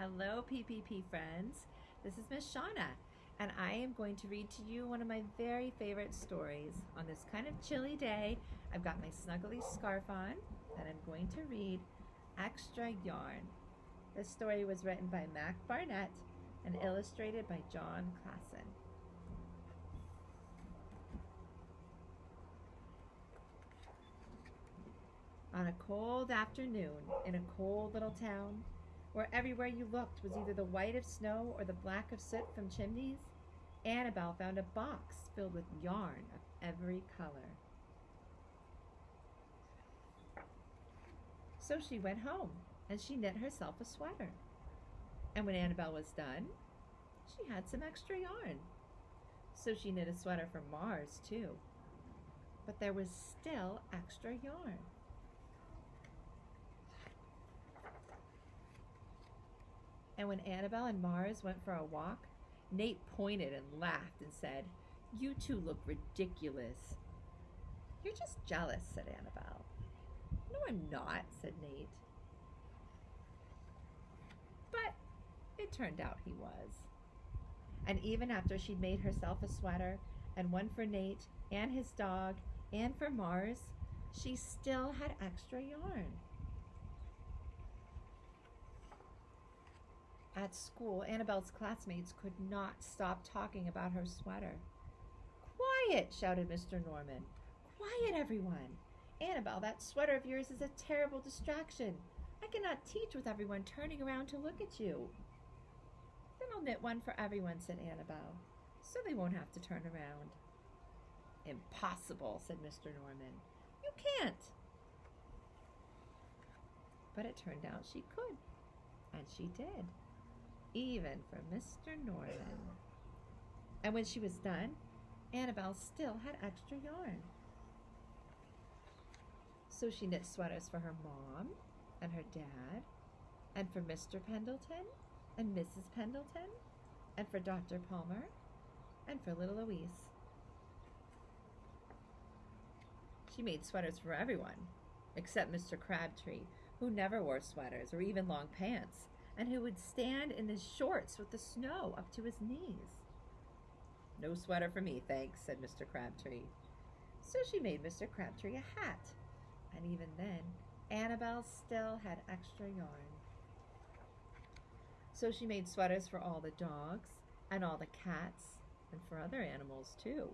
Hello, PPP friends. This is Miss Shauna, and I am going to read to you one of my very favorite stories. On this kind of chilly day, I've got my snuggly scarf on, and I'm going to read Extra Yarn. This story was written by Mac Barnett and illustrated by Jon Klassen. On a cold afternoon in a cold little town, where everywhere you looked was either the white of snow or the black of soot from chimneys, Annabelle found a box filled with yarn of every color. So she went home and she knit herself a sweater. And when Annabelle was done, she had some extra yarn. So she knit a sweater for Mars too. But there was still extra yarn. And when Annabelle and Mars went for a walk, Nate pointed and laughed and said, You two look ridiculous. You're just jealous, said Annabelle. No, I'm not, said Nate. But it turned out he was. And even after she'd made herself a sweater, and one for Nate, and his dog, and for Mars, she still had extra yarn. At school, Annabelle's classmates could not stop talking about her sweater. Quiet, shouted Mr. Norman. Quiet, everyone. Annabelle, that sweater of yours is a terrible distraction. I cannot teach with everyone turning around to look at you. Then I'll knit one for everyone, said Annabelle, so they won't have to turn around. Impossible, said Mr. Norman. You can't. But it turned out she could, and she did even for Mr. Norman. And when she was done, Annabelle still had extra yarn. So she knit sweaters for her mom and her dad, and for Mr. Pendleton and Mrs. Pendleton, and for Dr. Palmer, and for little Louise. She made sweaters for everyone, except Mr. Crabtree, who never wore sweaters or even long pants and who would stand in his shorts with the snow up to his knees. No sweater for me, thanks, said Mr. Crabtree. So she made Mr. Crabtree a hat, and even then, Annabelle still had extra yarn. So she made sweaters for all the dogs, and all the cats, and for other animals too.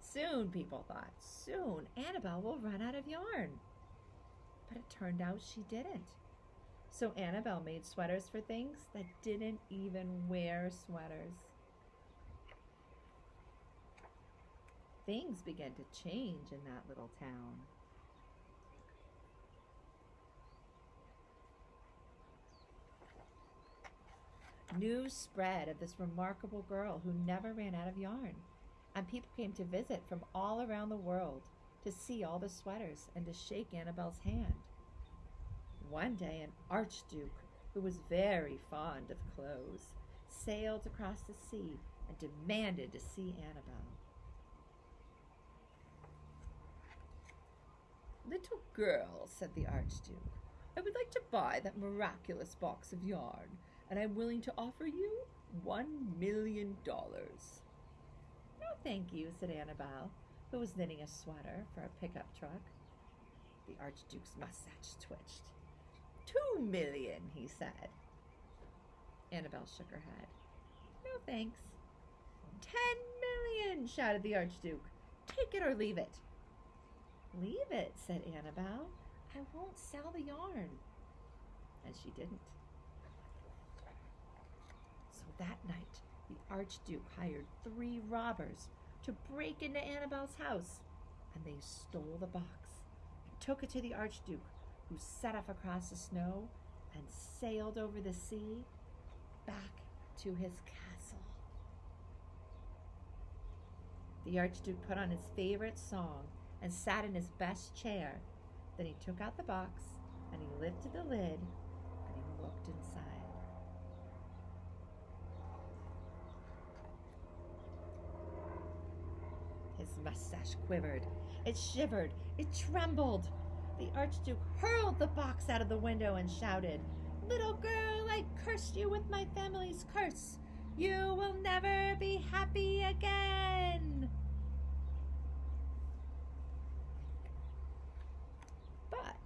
Soon, people thought, soon Annabelle will run out of yarn. But it turned out she didn't. So Annabelle made sweaters for things that didn't even wear sweaters. Things began to change in that little town. News spread of this remarkable girl who never ran out of yarn, and people came to visit from all around the world to see all the sweaters and to shake Annabelle's hand. One day, an archduke who was very fond of clothes sailed across the sea and demanded to see Annabelle. Little girl, said the archduke, I would like to buy that miraculous box of yarn, and I'm willing to offer you one million dollars. No, thank you, said Annabelle, who was knitting a sweater for a pickup truck. The archduke's mustache twitched. Two million, he said. Annabelle shook her head. No thanks. Ten million, shouted the Archduke. Take it or leave it. Leave it, said Annabelle. I won't sell the yarn. And she didn't. So that night, the Archduke hired three robbers to break into Annabelle's house, and they stole the box and took it to the Archduke, who set off across the snow and sailed over the sea back to his castle. The Archduke put on his favorite song and sat in his best chair. Then he took out the box and he lifted the lid and he looked inside. His mustache quivered, it shivered, it trembled. The Archduke hurled the box out of the window and shouted, Little girl, I cursed you with my family's curse. You will never be happy again. But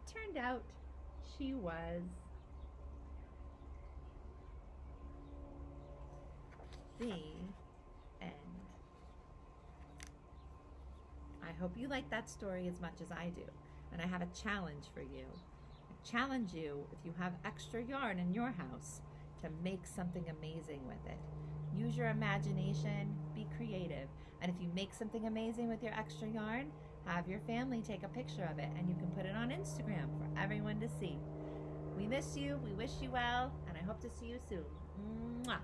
it turned out she was the end. I hope you like that story as much as I do. And I have a challenge for you. I challenge you, if you have extra yarn in your house, to make something amazing with it. Use your imagination, be creative. And if you make something amazing with your extra yarn, have your family take a picture of it and you can put it on Instagram for everyone to see. We miss you, we wish you well, and I hope to see you soon. Mwah.